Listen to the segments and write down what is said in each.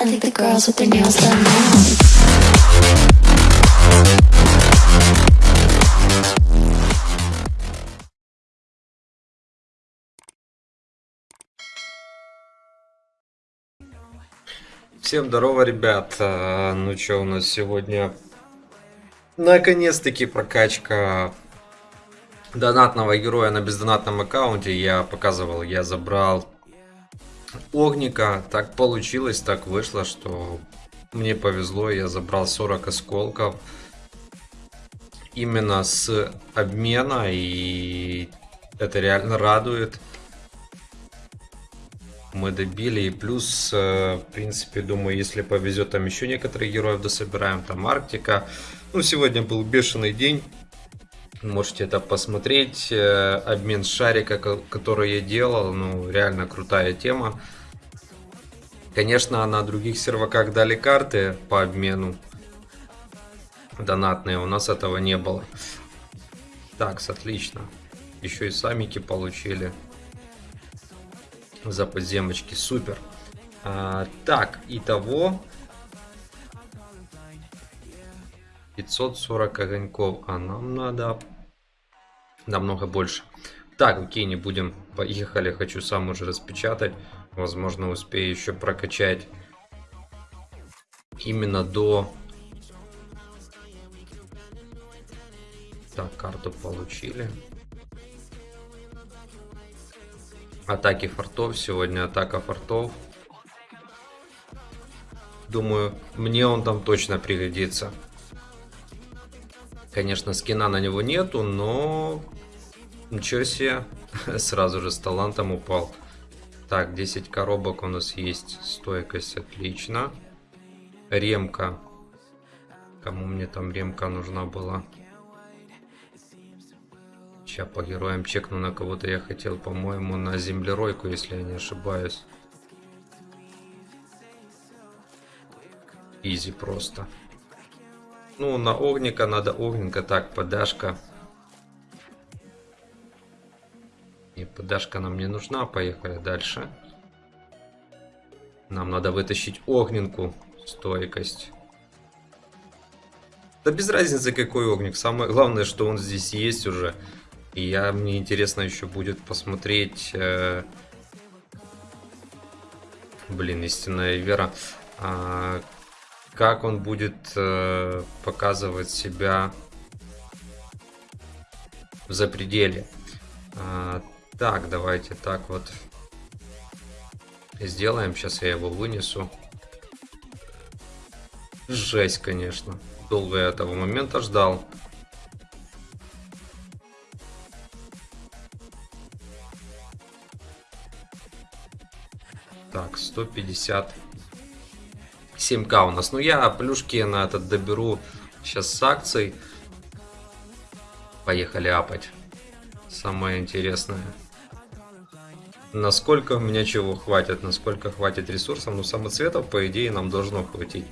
I think the girls with their nails done now. Всем здорово, ребят. А, Ну что у нас сегодня? Наконец-таки прокачка донатного героя на бездонатном аккаунте. Я показывал, я забрал огника. Так получилось, так вышло, что мне повезло. Я забрал 40 осколков именно с обмена. И это реально радует мы добили. И плюс, э, в принципе, думаю, если повезет, там еще некоторых героев дособираем. Там Арктика. Ну, сегодня был бешеный день. Можете это посмотреть. Э, Обмен шарика, ко- который я делал. Ну, реально крутая тема. Конечно, на других серваках дали карты по обмену. Донатные. У нас этого не было. Так, отлично. Еще и самики получили за подземочки. Супер. А, так, итого 540 огоньков. А нам надо намного больше. Так, окей, не будем. Поехали. Хочу сам уже распечатать. Возможно, успею еще прокачать именно до... Так, карту получили. Атаки фортов. Сегодня атака фортов. Думаю, мне он там точно пригодится. Конечно, скина на него нету, но... Ничего себе. Сразу же с талантом упал. Так, 10 коробок у нас есть. Стойкость, отлично. Ремка. Кому мне там ремка нужна была? Сейчас по героям чекну на кого-то я хотел, по-моему, на землеройку, если я не ошибаюсь. Изи просто. Ну, на огника надо огненка. Так, подашка. И подашка нам не нужна. Поехали дальше. Нам надо вытащить огненку. Стойкость. Да без разницы какой огник. Самое главное, что он здесь есть уже. И я, мне интересно еще будет посмотреть... э, Блин, истинная вера. А, как он будет э, показывать себя в запределе. А, так, давайте так вот сделаем. Сейчас я его вынесу. Жесть, конечно. Долго я этого момента ждал. Так, 150 7к у нас. Ну, я плюшки на этот доберу сейчас с акцией. Поехали апать. Самое интересное. Насколько у меня чего хватит, насколько хватит ресурсов. Ну, самоцветов, по идее, нам должно хватить.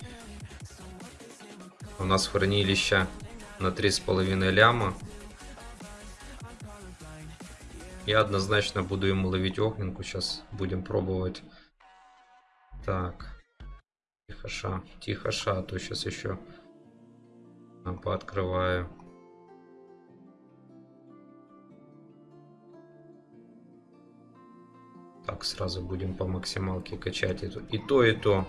У нас хранилище на 3,5 ляма. Я однозначно буду ему ловить огненку. Сейчас будем пробовать. Так. Тихо ша, тихо ша, а то сейчас еще пооткрываю. Так, сразу будем по максималке качать то, и то. И то.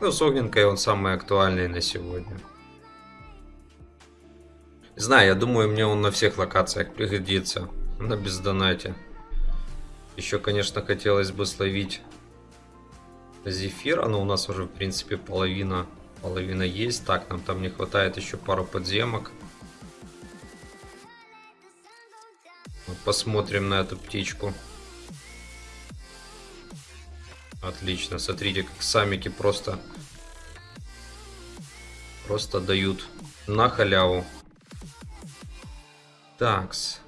Ну, с огненкой он самый актуальный на сегодня. Знаю, я думаю, мне он на всех локациях пригодится. На бездонате. Еще, конечно, хотелось бы словить зефира, но у нас уже, в принципе, половина, половина есть. Так, нам там не хватает еще пару подземок. Посмотрим на эту птичку. Отлично, смотрите, как самики просто, просто дают на халяву. Такс.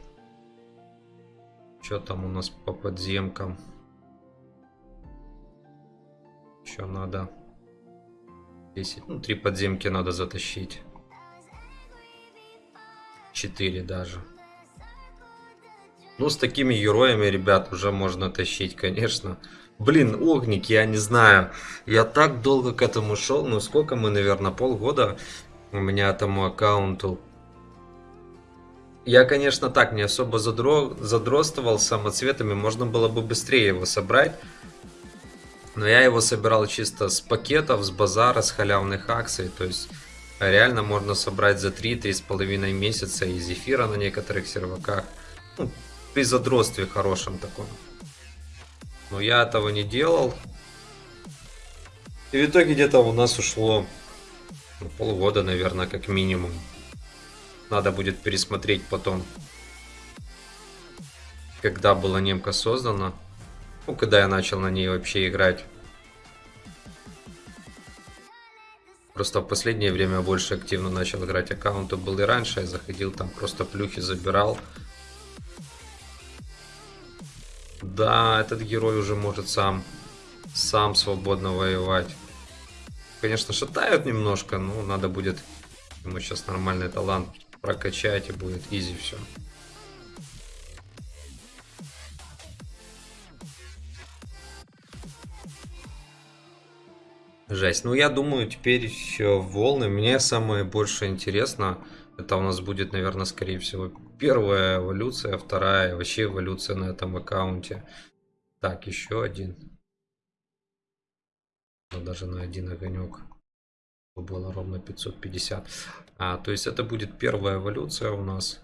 Что там у нас по подземкам? Еще надо 10, ну 3 подземки надо затащить. 4 даже. Ну, с такими героями, ребят, уже можно тащить, конечно. Блин, огник, я не знаю. Я так долго к этому шел. Ну, сколько мы, наверное, полгода у меня этому аккаунту. Я, конечно, так не особо задро... задростывал самоцветами. Можно было бы быстрее его собрать. Но я его собирал чисто с пакетов, с базара, с халявных акций. То есть реально можно собрать за 3-3,5 месяца из эфира на некоторых серваках. Ну, при задротстве хорошем таком. Но я этого не делал. И в итоге где-то у нас ушло ну, полгода, наверное, как минимум. Надо будет пересмотреть потом, когда была немка создана. Ну, когда я начал на ней вообще играть. Просто в последнее время больше активно начал играть аккаунты. Был и раньше, я заходил там, просто плюхи забирал. Да, этот герой уже может сам, сам свободно воевать. Конечно, шатают немножко, но надо будет ему сейчас нормальный талант прокачать и будет изи все. Жесть. Ну, я думаю, теперь еще волны. Мне самое больше интересно, это у нас будет, наверное, скорее всего, первая эволюция, вторая, вообще эволюция на этом аккаунте. Так, еще один. Но даже на один огонек было ровно 550. А, то есть это будет первая эволюция у нас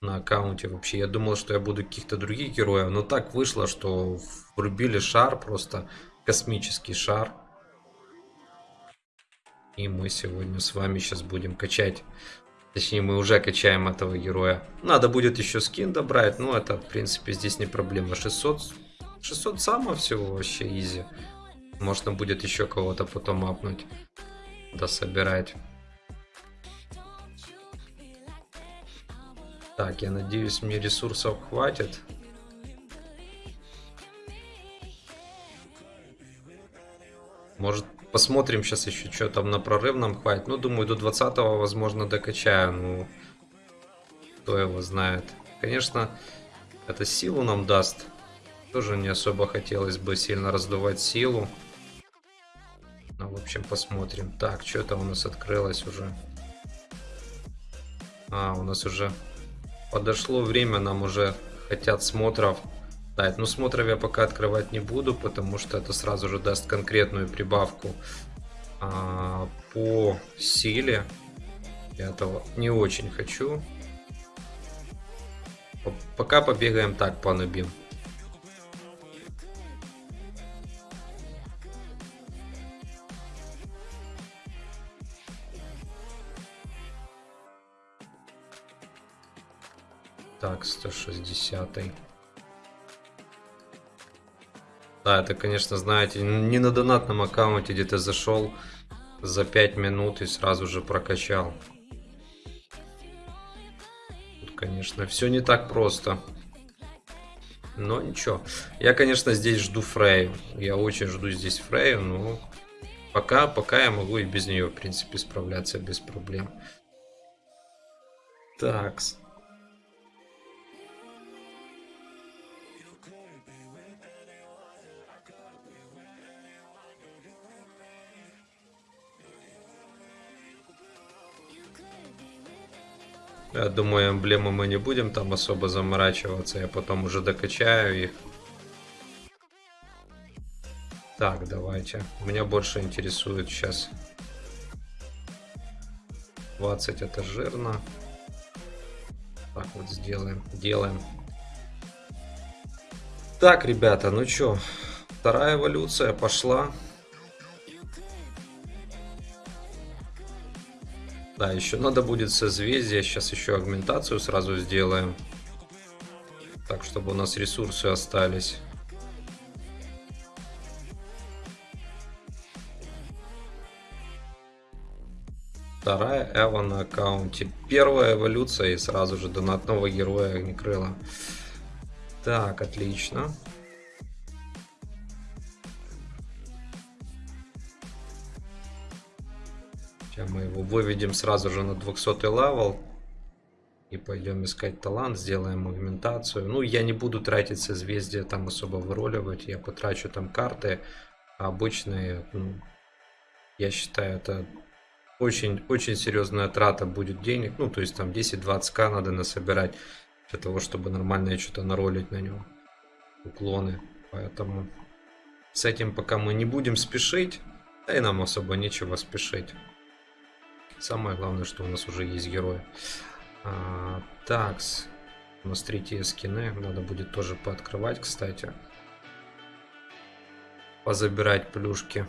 на аккаунте вообще. Я думал, что я буду каких-то других героев, но так вышло, что врубили шар, просто космический шар. И мы сегодня с вами сейчас будем качать. Точнее, мы уже качаем этого героя. Надо будет еще скин добрать. Ну, это, в принципе, здесь не проблема. 600, 600 само всего вообще изи. Можно будет еще кого-то потом апнуть. Да собирать. Так, я надеюсь, мне ресурсов хватит. Может, Посмотрим сейчас еще, что там на прорывном хватит. Ну, думаю, до 20 возможно, докачаю. Ну, кто его знает. Конечно, это силу нам даст. Тоже не особо хотелось бы сильно раздувать силу. Ну, в общем, посмотрим. Так, что там у нас открылось уже? А, у нас уже подошло время, нам уже хотят смотров. Да, ну смотров я пока открывать не буду, потому что это сразу же даст конкретную прибавку а, по силе. Я этого не очень хочу. Пока побегаем так по нубим. Так, 160. -й. Да, это, конечно, знаете, не на донатном аккаунте, где ты зашел за 5 минут и сразу же прокачал. Тут, конечно, все не так просто. Но ничего. Я, конечно, здесь жду Фрейю. Я очень жду здесь Фрейю, но пока, пока я могу и без нее, в принципе, справляться без проблем. Такс. Я думаю, эмблемы мы не будем там особо заморачиваться. Я потом уже докачаю их. Так, давайте. Меня больше интересует сейчас. 20 это жирно. Так вот сделаем. Делаем. Так, ребята, ну чё. Вторая эволюция пошла. Да, еще надо будет созвездие. Сейчас еще агментацию сразу сделаем. Так, чтобы у нас ресурсы остались. Вторая эва на аккаунте. Первая эволюция и сразу же донатного героя Огнекрыла. Так, отлично. Сейчас выведем сразу же на 200 level. И пойдем искать талант, сделаем аугментацию. Ну, я не буду тратить созвездие там особо выроливать. Я потрачу там карты. А обычные, ну, я считаю, это очень, очень серьезная трата будет денег. Ну, то есть там 10-20к надо насобирать для того, чтобы нормально что-то наролить на него. Уклоны. Поэтому с этим пока мы не будем спешить. Да и нам особо нечего спешить. Самое главное, что у нас уже есть герой. А, такс. У нас третьи скины. Надо будет тоже пооткрывать, кстати. Позабирать плюшки.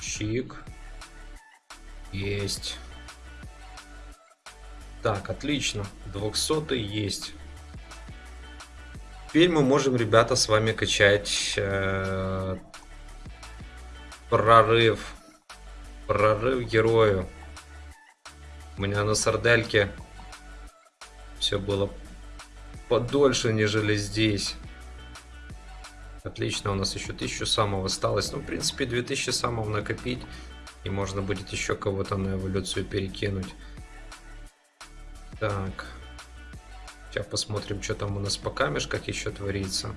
Чик. Есть. Так, отлично. 200 есть. Теперь мы можем, ребята, с вами качать э, прорыв. Прорыв герою. У меня на сардельке все было подольше, нежели здесь. Отлично, у нас еще 1000 самого осталось. Ну, в принципе, 2000 самого накопить. И можно будет еще кого-то на эволюцию перекинуть. Так. Сейчас посмотрим, что там у нас по камешках еще творится.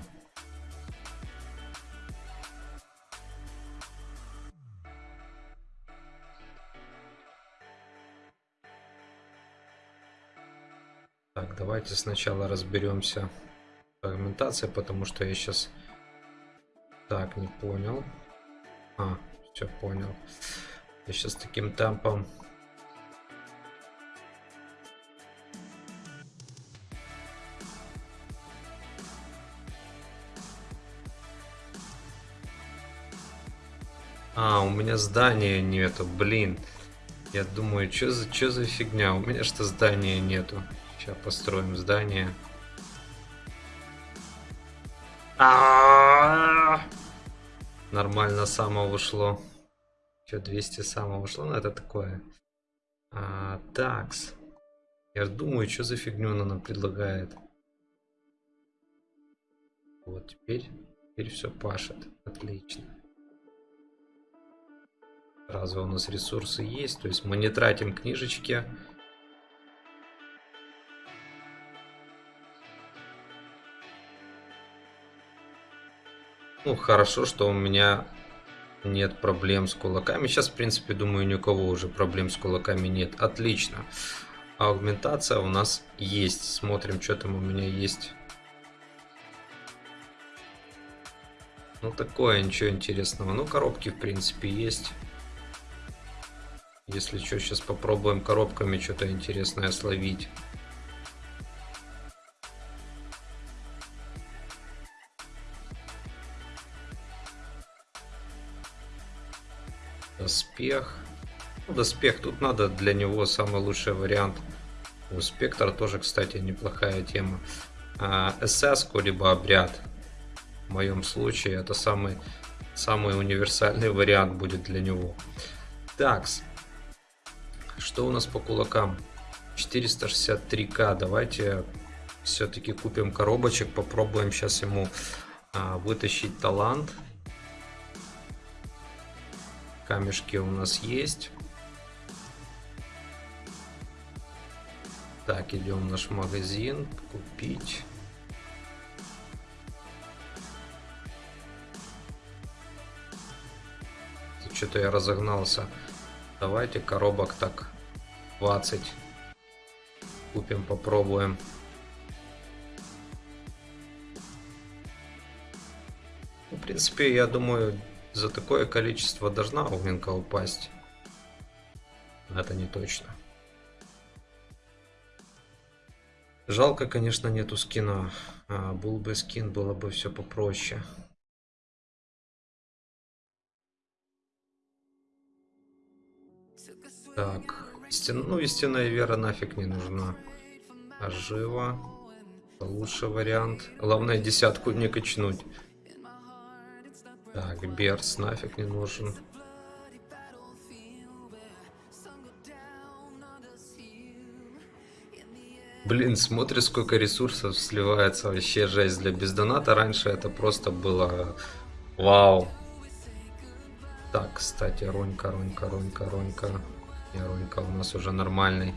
Так, давайте сначала разберемся с аргументацией, потому что я сейчас... Так, не понял. А, все понял. Я сейчас таким темпом А, у меня здания нету, блин. Я думаю, что за, что за фигня? У меня что здания нету. Сейчас построим здание. А -а -а Нормально само вышло. Что, 200 само вышло? Ну, это такое. А, такс. Я думаю, что за фигню она нам предлагает. Вот теперь, теперь все пашет. Отлично. Разве у нас ресурсы есть? То есть мы не тратим книжечки. Ну, хорошо, что у меня нет проблем с кулаками. Сейчас, в принципе, думаю, ни у кого уже проблем с кулаками нет. Отлично. Аугментация у нас есть. Смотрим, что там у меня есть. Ну, такое, ничего интересного. Ну, коробки, в принципе, есть. Если что, сейчас попробуем коробками что-то интересное словить. Доспех. Ну, доспех, тут надо для него самый лучший вариант. У спектра тоже, кстати, неплохая тема. А, СС, либо обряд. В моем случае это самый, самый универсальный вариант будет для него. Такс. Что у нас по кулакам? 463к. Давайте все-таки купим коробочек. Попробуем сейчас ему а, вытащить талант. Камешки у нас есть. Так, идем в наш магазин. Купить. Что-то я разогнался. Давайте коробок так 20. Купим, попробуем. В принципе, я думаю, за такое количество должна огненка упасть. Это не точно. Жалко, конечно, нету скина. А, был бы скин, было бы все попроще. Так, стен... ну истинная вера нафиг не нужна. Ожива. Лучший вариант. Главное десятку не качнуть. Так, Берс нафиг не нужен. Блин, смотри, сколько ресурсов сливается. Вообще жесть. Для бездоната раньше это просто было... Вау. Так, кстати, Ронька, Ронька, Ронька, Ронька. Не, Ронька у нас уже нормальный.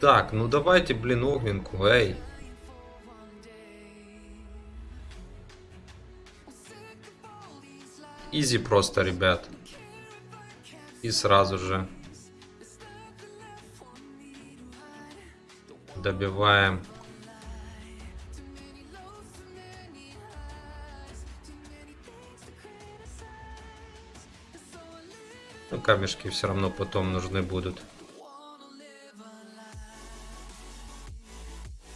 Так, ну давайте, блин, огненку, эй. Изи просто, ребят. И сразу же добиваем. Ну, камешки все равно потом нужны будут.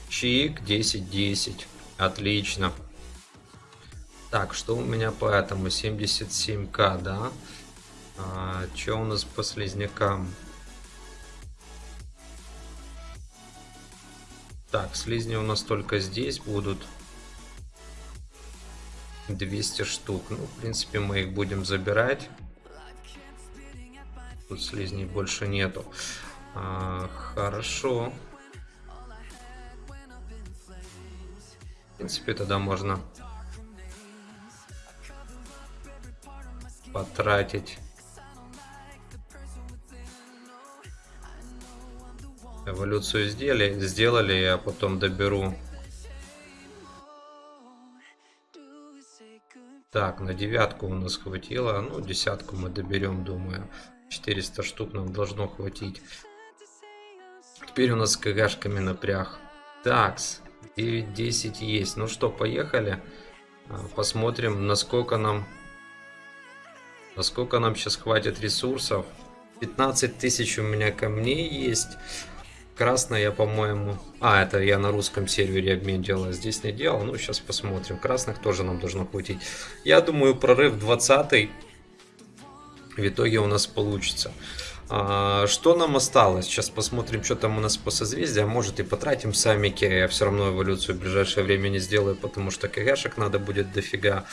Чик, 10-10. Отлично. Так, что у меня по этому? 77к, да? А, что у нас по слизнякам? Так, слизни у нас только здесь будут. 200 штук. Ну, в принципе, мы их будем забирать. Тут слизней больше нету. А, хорошо. В принципе, тогда можно потратить эволюцию сделали, сделали, я потом доберу. Так, на девятку у нас хватило, ну десятку мы доберем, думаю. 400 штук нам должно хватить. Теперь у нас с КГшками напряг. Такс, 9-10 есть. Ну что, поехали. А, посмотрим, насколько нам Насколько нам сейчас хватит ресурсов. 15 тысяч у меня камней есть. Красная по-моему... А, это я на русском сервере обмен делал. Здесь не делал. Ну, сейчас посмотрим. Красных тоже нам должно хватить. Я думаю, прорыв 20 в итоге у нас получится. А, что нам осталось? Сейчас посмотрим, что там у нас по созвездию. Может и потратим самики. Я все равно эволюцию в ближайшее время не сделаю, потому что КГшек надо будет дофига.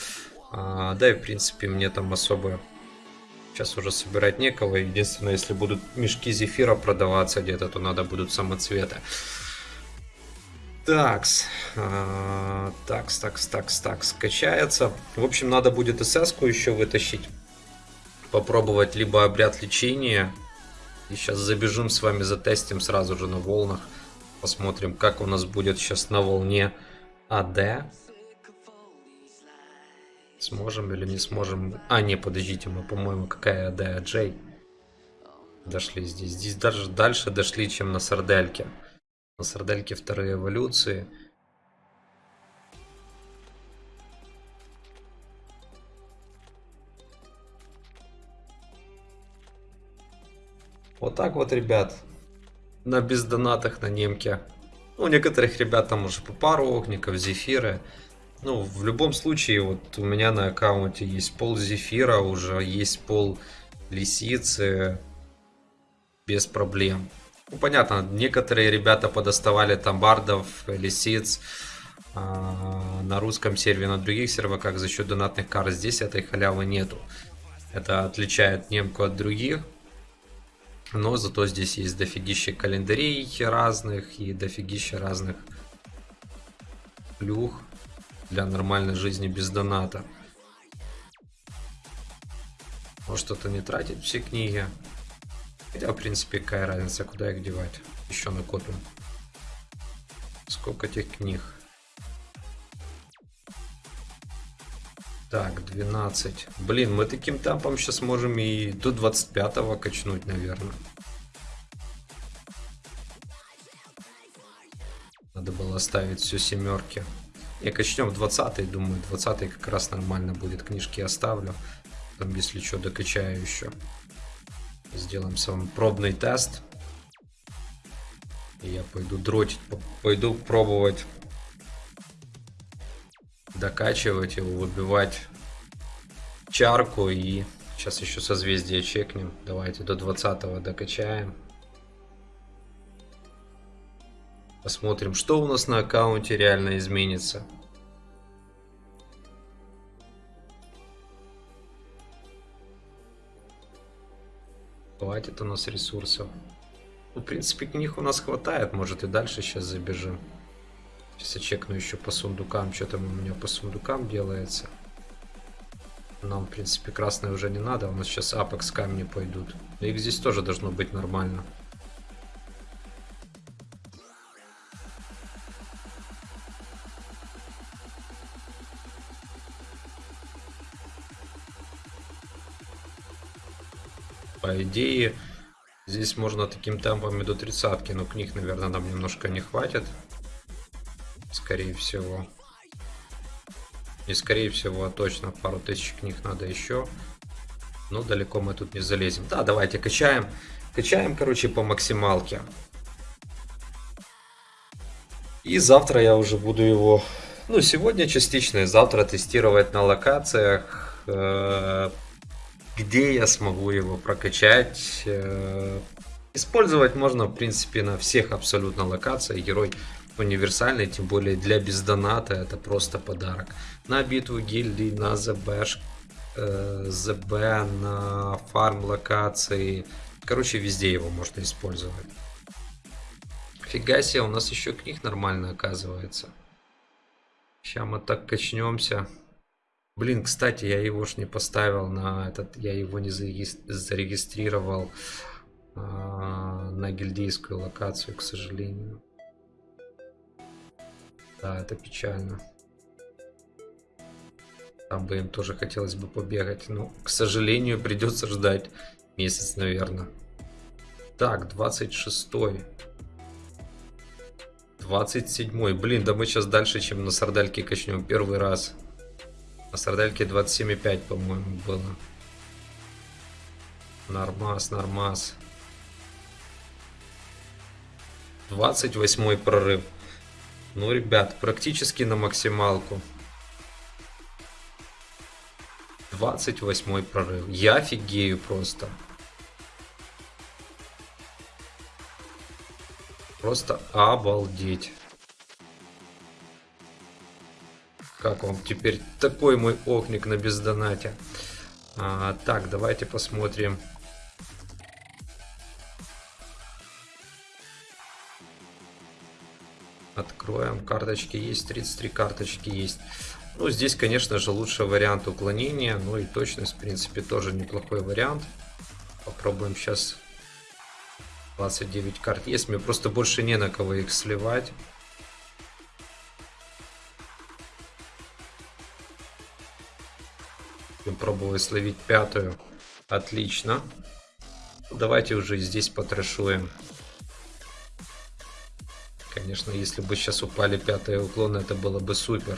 А, да и в принципе мне там особо Сейчас уже собирать некого. Единственное, если будут мешки зефира продаваться где-то, то надо будут самоцветы. Такс. А, такс, такс, такс, такс. Качается. В общем, надо будет СС еще вытащить. Попробовать либо обряд лечения. И сейчас забежим с вами затестим сразу же на волнах. Посмотрим, как у нас будет сейчас на волне АД. Сможем или не сможем... А, не, подождите, мы, по-моему, какая да, Джей. Дошли здесь. Здесь даже дальше дошли, чем на Сардельке. На Сардельке вторые эволюции. Вот так вот, ребят. На бездонатах на немке. Ну, у некоторых ребят там уже по пару огников, зефиры. Ну, в любом случае, вот у меня на аккаунте есть пол зефира, уже есть пол лисицы, без проблем. Ну, понятно, некоторые ребята подоставали там бардов, лисиц а, на русском сервере, на других серверах за счет донатных карт. Здесь этой халявы нету. Это отличает немку от других. Но зато здесь есть дофигища календарей разных и дофигища разных плюх для нормальной жизни без доната. Может что-то не тратить все книги. Хотя, в принципе, какая разница, куда их девать. Еще накопим. Сколько этих книг? Так, 12. Блин, мы таким темпом сейчас можем и до 25-го качнуть, наверное. Надо было ставить все семерки. И качнем в 20 думаю, 20 как раз нормально будет. Книжки оставлю. Там, если что, докачаю еще. Сделаем с вами пробный тест. И я пойду дротить, пойду пробовать докачивать его, выбивать чарку и сейчас еще созвездие чекнем. Давайте до 20 докачаем. Посмотрим, что у нас на аккаунте реально изменится. Хватит у нас ресурсов. Ну, в принципе, к книг у нас хватает. Может и дальше сейчас забежим. Сейчас я чекну еще по сундукам. Что там у меня по сундукам делается. Нам, в принципе, красные уже не надо. У нас сейчас апекс камни пойдут. Их здесь тоже должно быть нормально. Нормально. Идее, здесь можно таким темпами до тридцатки, но книг, наверное, нам немножко не хватит. Скорее всего. И скорее всего, точно пару тысяч книг надо еще. Но далеко мы тут не залезем. Да, давайте качаем. Качаем, короче, по максималке. И завтра я уже буду его, ну, сегодня частично, и завтра тестировать на локациях, э, где я смогу его прокачать. Э, использовать можно, в принципе, на всех абсолютно локациях. Герой универсальный, тем более для бездоната это просто подарок. На битву гильдии, на ЗБ, э, ЗБ, на фарм локации. Короче, везде его можно использовать. Фига себе, у нас еще книг нормально оказывается. Сейчас мы так качнемся. Блин, кстати, я его ж не поставил на этот, я его не зарегистрировал э, на гильдейскую локацию, к сожалению. Да, это печально. Там бы им тоже хотелось бы побегать. Но, к сожалению, придется ждать месяц, наверное. Так, 26 -й. 27 Блин, да мы сейчас дальше, чем на сардельке качнем. Первый раз. На сардельке 27,5, по-моему, было. Нормас, нормас. 28 прорыв. Ну, ребят, практически на максималку. 28 прорыв. Я офигею просто. Просто обалдеть. Как вам теперь такой мой окник на бездонате? А, так, давайте посмотрим. Откроем. Карточки есть. 33 карточки есть. Ну, здесь, конечно же, лучший вариант уклонения. Ну и точность, в принципе, тоже неплохой вариант. Попробуем сейчас 29 карт есть. Мне просто больше не на кого их сливать. Будем пробовать словить пятую. Отлично. Давайте уже здесь потрэшуем. Конечно, если бы сейчас упали пятые уклоны, это было бы супер.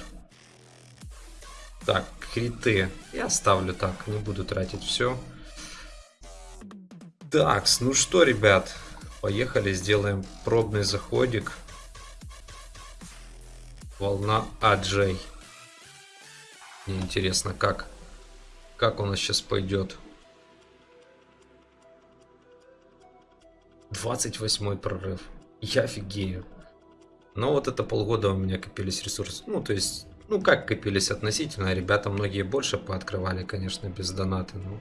Так, криты. Я оставлю так, не буду тратить все. Так, ну что, ребят, поехали, сделаем пробный заходик. Волна Аджей. Мне интересно, как, как у нас сейчас пойдет. 28 прорыв. Я офигею. Но вот это полгода у меня копились ресурсы. Ну, то есть, ну как копились относительно. Ребята многие больше пооткрывали, конечно, без доната. Ну,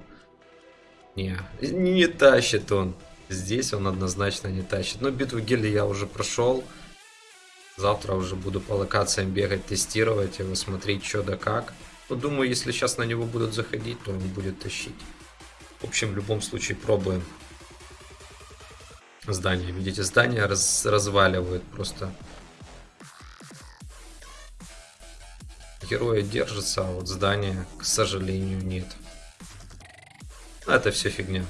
не, не тащит он. Здесь он однозначно не тащит. Но битву гильдии я уже прошел. Завтра уже буду по локациям бегать, тестировать его, смотреть что да как. Но ну, думаю, если сейчас на него будут заходить, то он будет тащить. В общем, в любом случае пробуем. Здание, видите, здание раз, разваливают просто. героя держится, а вот здание, к сожалению, нет. Это все фигня.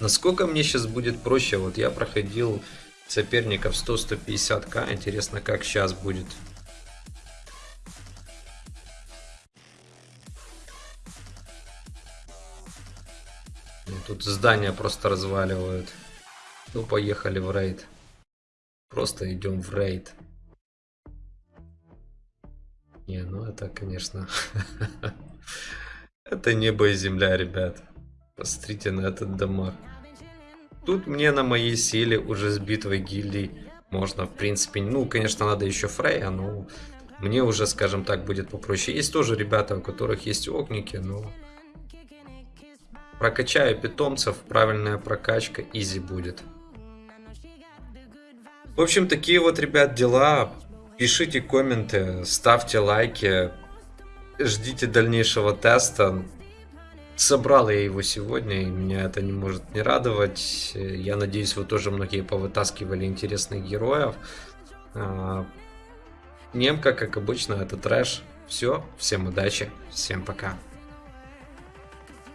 Насколько мне сейчас будет проще? Вот я проходил соперников 100-150к. Интересно, как сейчас будет. Тут здания просто разваливают. Ну, поехали в рейд. Просто идем в рейд. Не, ну это, конечно... это небо и земля, ребят. Посмотрите на этот дамаг. Тут мне на моей силе уже с битвой гильдий можно, в принципе... Ну, конечно, надо еще Фрейя, но мне уже, скажем так, будет попроще. Есть тоже ребята, у которых есть огники, но... Прокачаю питомцев, правильная прокачка, изи будет. В общем, такие вот, ребят, дела. Пишите комменты, ставьте лайки, ждите дальнейшего теста. Собрал я его сегодня, и меня это не может не радовать. Я надеюсь, вы тоже многие повытаскивали интересных героев. А, Немка, как обычно, это трэш. Все, всем удачи, всем пока.